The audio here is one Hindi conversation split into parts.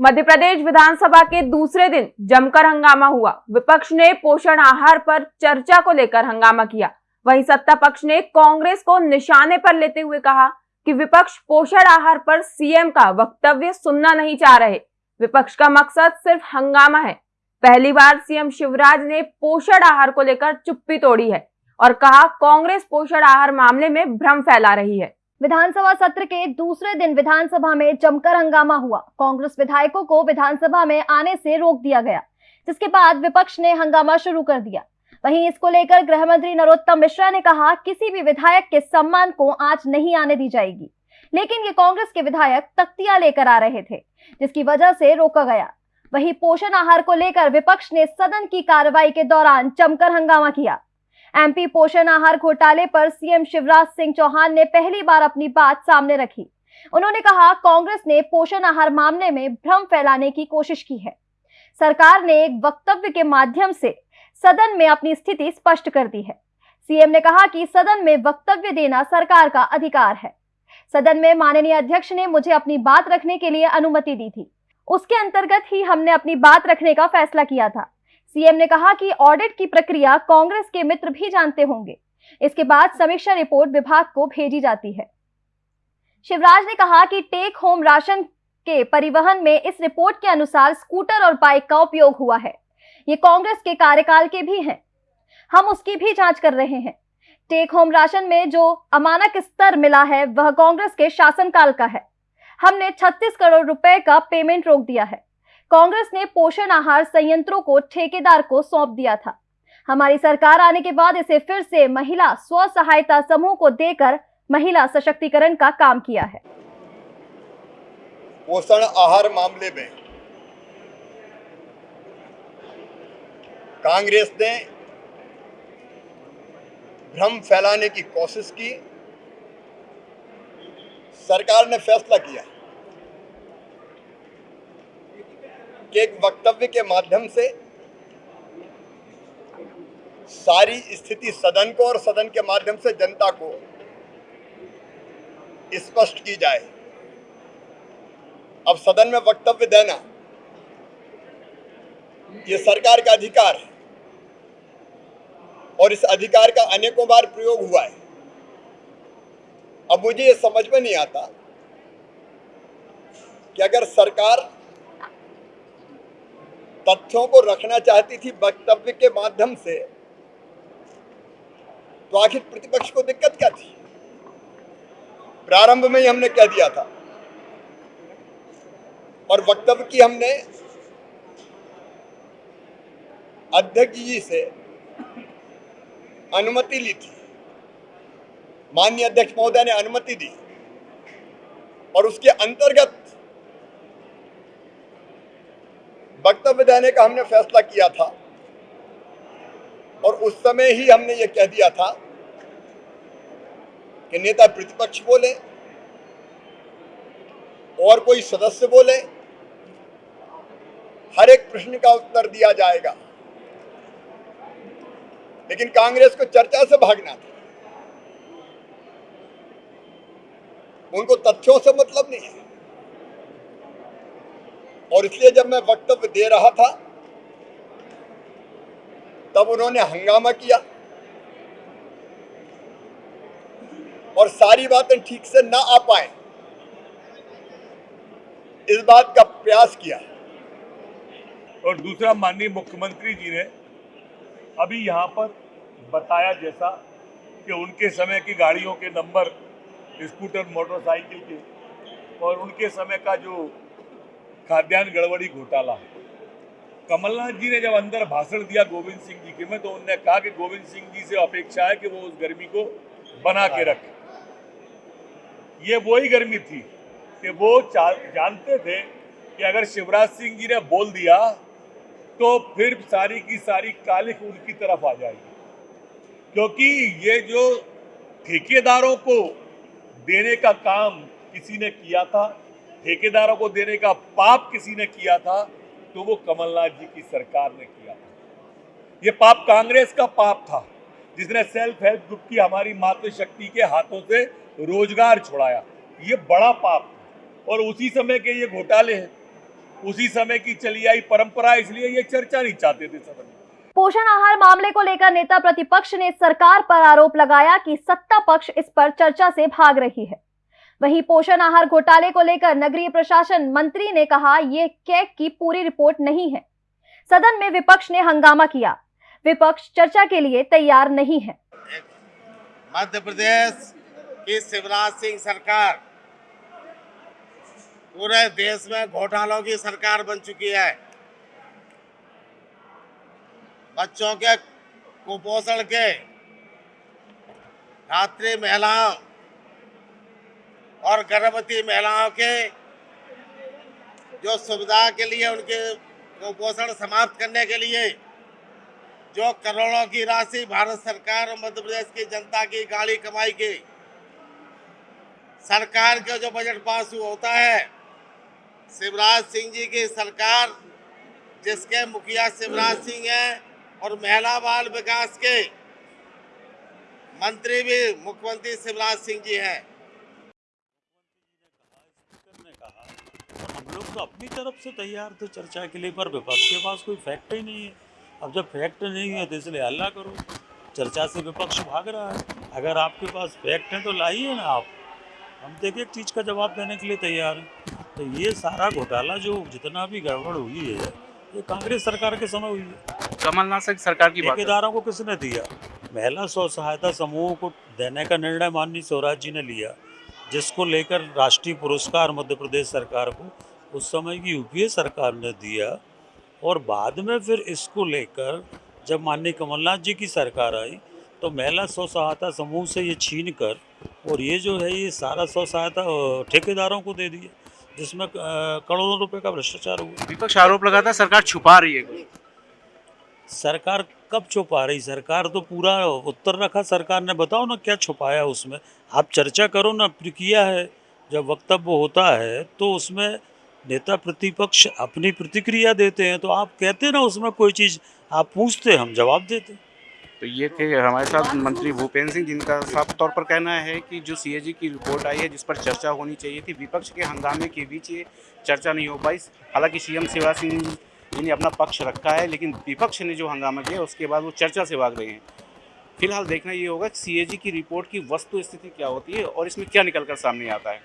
मध्य प्रदेश विधानसभा के दूसरे दिन जमकर हंगामा हुआ। विपक्ष ने पोषण आहार पर चर्चा को लेकर हंगामा किया। वहीं सत्ता पक्ष ने कांग्रेस को निशाने पर लेते हुए कहा कि विपक्ष पोषण आहार पर सीएम का वक्तव्य सुनना नहीं चाह रहे। विपक्ष का मकसद सिर्फ़ हंगामा है। पहली बार सीएम शिवराज ने पोषण आहार को लेकर चुप्पी तोड़ी है और कहा, कांग्रेस पोषण आहार मामले में भ्रम फैला रही है। विधानसभा सत्र के दूसरे दिन विधानसभा में जमकर हंगामा हुआ। कांग्रेस विधायकों को विधानसभा में आने से रोक दिया गया, जिसके बाद विपक्ष ने हंगामा शुरू कर दिया। वहीं इसको लेकर गृह मंत्री नरोत्तम मिश्रा ने कहा, किसी भी विधायक के सम्मान को आज नहीं आने दी जाएगी। लेकिन ये कांग्रेस के विधायक तख्तियाँ लेकर आ रहे थे, जिसकी वजह से रोका गया। वहीं पोषण आहार को लेकर विपक्ष ने सदन की कार्रवाई के दौरान जमकर हंगामा किया। एमपी पोषण आहार घोटाले पर सीएम शिवराज सिंह चौहान ने पहली बार अपनी बात सामने रखी। उन्होंने कहा, कांग्रेस ने पोषण आहार मामले में भ्रम फैलाने की कोशिश की है। सरकार ने एक वक्तव्य के माध्यम से सदन में अपनी स्थिति स्पष्ट कर दी है। सीएम ने कहा कि सदन में वक्तव्य देना सरकार का अधिकार है। सदन में माननीय अध्यक्ष ने मुझे अपनी बात रखने के लिए अनुमति दी थी। उसके अंतर्गत ही हमने अपनी बात रखने का फैसला किया था। सीएम ने कहा कि ऑडिट की प्रक्रिया कांग्रेस के मित्र भी जानते होंगे। इसके बाद समीक्षा रिपोर्ट विभाग को भेजी जाती है। शिवराज ने कहा कि टेक होम राशन के परिवहन में इस रिपोर्ट के अनुसार स्कूटर और बाइक का उपयोग हुआ है। ये कांग्रेस के कार्यकाल के भी हैं। हम उसकी भी जाँच कर रहे हैं। टेक होम राशन में जो अमानक स्तर मिला है, वह कांग्रेस के शासनकाल का है। हमने 36 करोड़ रुपए का पेमेंट रोक दिया है। कांग्रेस ने पोषण आहार संयंत्रों को ठेकेदार को सौंप दिया था। हमारी सरकार आने के बाद इसे फिर से महिला स्व सहायता समूह को देकर महिला सशक्तिकरण का काम किया है। पोषण आहार मामले में कांग्रेस ने भ्रम फैलाने की कोशिश की। सरकार ने फैसला किया। कि एक वक्तव्य के माध्यम से सारी स्थिति सदन को और सदन के माध्यम से जनता को स्पष्ट की जाए। अब सदन में वक्तव्य देना, ये सरकार का अधिकार है और इस अधिकार का अनेकों बार प्रयोग हुआ है। अब मुझे ये समझ में नहीं आता कि अगर सरकार तथ्यों को रखना चाहती थी वक्तव्य के माध्यम से तो आखिर प्रतिपक्ष को दिक्कत क्या थी? प्रारंभ में ही हमने कह दिया था। और वक्तव्य की हमने अध्यक्ष जी से अनुमति ली थी। माननीय अध्यक्ष महोदय ने अनुमति दी। और उसके अंतर्गत वक्तव्य देने का हमने फैसला किया था। और उस समय ही हमने ये कह दिया था कि नेता प्रतिपक्ष बोले, और कोई सदस्य बोले, हर एक प्रश्न का उत्तर दिया जाएगा। लेकिन कांग्रेस को चर्चा से भागना था। उनको तथ्यों से मतलब नहीं है। और इसलिए जब मैं वक्तव्य दे रहा था, तब उन्होंने हंगामा किया। और सारी बातें ठीक से ना आ पाए। इस बात का प्रयास किया। और दूसरा माननीय मुख्यमंत्री जी ने अभी यहाँ पर बताया जैसा कि उनके समय की गाड़ियों के नंबर, स्कूटर, मोटरसाइकिल के, और उनके समय का जो खाद्यान्न गड़बड़ी घोटाला। कमलनाथ जी ने जब अंदर भाषण दिया गोविंद सिंह जी के में तो उन्होंने कहा कि गोविंद सिंह जी से अपेक्षा है कि वो उस गर्मी को बना के रखें। ये वही गर्मी थी कि वो जानते थे कि अगर शिवराज सिंह जी ने बोल दिया तो फिर सारी की सारी कालिक उनकी तरफ़ आ जाएगी। क्योंकि ये जो ठेकेदारों को देने का काम किसी ने किया था ठेकेदारों को देने का पाप किसी ने किया था तो वो कमलनाथ जी की सरकार ने किया था। ये पाप कांग्रेस का पाप था, जिसने सेल्फ हेल्प ग्रुप की हमारी मातृशक्ति के हाथों से रोज़गार छुड़ाया। ये बड़ा पाप और उसी समय के ये घोटाले हैं। उसी समय की चली आई परंपरा, इसलिए ये चर्चा नहीं चाहते थे सदन में। पोषण आहार मामले को लेकर नेता प्रतिपक्ष ने सरकार पर आरोप लगाया कि सत्ता पक्ष इस पर चर्चा से भाग रही है। वहीं पोषण आहार घोटाले को लेकर नगरीय प्रशासन मंत्री ने कहा, ये कैग की पूरी रिपोर्ट नहीं है। सदन में विपक्ष ने हंगामा किया। विपक्ष चर्चा के लिए तैयार नहीं है। मध्य प्रदेश की शिवराज सिंह सरकार पूरे देश में घोटालों की सरकार बन चुकी है। बच्चों के कुपोषण के धात्री महिलाओं और गर्भवती महिलाओं के जो सुविधा के लिए उनके कुपोषण समाप्त करने के लिए जो करोड़ों की राशि भारत सरकार और मध्य प्रदेश की जनता की गाड़ी कमाई की, सरकार का जो बजट पास होता है, शिवराज सिंह जी की सरकार, जिसके मुखिया शिवराज सिंह हैं और महिला बाल विकास के मंत्री भी मुख्यमंत्री शिवराज सिंह जी हैं स्पीकर ने कहा और हम लोग तो अपनी तरफ़ से तैयार थे चर्चा के लिए पर विपक्ष के पास कोई फैक्ट ही नहीं है। अब जब फैक्ट नहीं है तो इसलिए हल्ला करो। चर्चा से विपक्ष भाग रहा है। अगर आपके पास फैक्ट है तो लाइए ना आप। हम देखिए एक चीज़ का जवाब देने के लिए तैयार हैं। तो ये सारा घोटाला जो जितना भी गड़बड़ हुई है ये कांग्रेस सरकार के समय हुई है। कमलनाथ सरकार की ठेकेदारों को किसने दिया? महिला स्व सहायता समूहों को देने का निर्णय माननीय स्वराज जी ने लिया जिसको लेकर राष्ट्रीय पुरस्कार मध्य प्रदेश सरकार को उस समय की यूपीए सरकार ने दिया और बाद में फिर इसको लेकर जब माननीय कमलनाथ जी की सरकार आई तो महिला स्व सहायता समूह से ये छीन कर और ये जो है ये सारा स्व सहायता ठेकेदारों को दे दिया जिसमें करोड़ों रुपए का भ्रष्टाचार हुआ। विपक्ष आरोप लगाता है सरकार छुपा रही है सरकार कब छुपा रही? सरकार तो पूरा उत्तर रखा सरकार ने बताओ ना क्या छुपाया उसमें। आप चर्चा करो ना किया है जब वक्तव्य होता है तो उसमें नेता प्रतिपक्ष अपनी प्रतिक्रिया देते हैं तो आप कहते ना, उसमें कोई चीज़ आप पूछते हम जवाब देते तो ये थे हमारे साथ मंत्री भूपेंद्र सिंह, जिनका साफ़ तौर पर कहना है कि जो सीएजी की रिपोर्ट आई है, जिस पर चर्चा होनी चाहिए थी, विपक्ष के हंगामे के बीच ये चर्चा नहीं हो पाई। हालाँकि सीएम शिवराज सिंह जी ने अपना पक्ष रखा है, लेकिन विपक्ष ने जो हंगामा किया उसके बाद वो चर्चा से भाग रहे हैं। फ़िलहाल देखना ये होगा कि सीएजी की रिपोर्ट की वस्तु स्थिति क्या होती है और इसमें क्या निकल कर सामने आता है।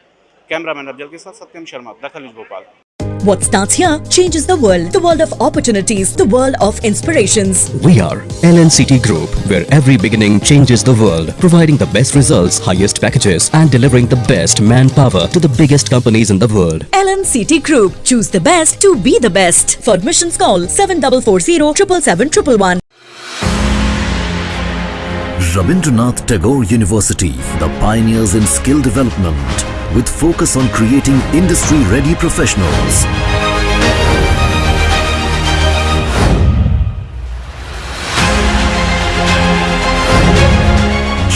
What starts here changes the world. The world of opportunities. The world of inspirations. We are LNCT Group, where every beginning changes the world. Providing the best results, highest packages and delivering the best manpower to the biggest companies in the world. LNCT Group. Choose the best to be the best. For admissions call seven double four zero triple seven triple one. Rabindranath Tagore University, the pioneers in skill development, with focus on creating industry-ready professionals.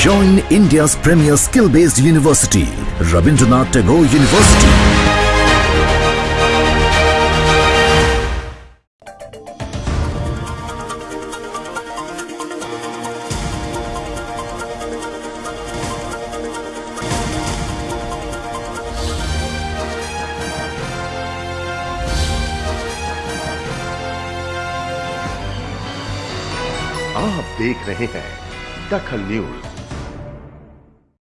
Join India's premier skill-based university, Rabindranath Tagore University. देख रहे हैं दखल न्यूज़।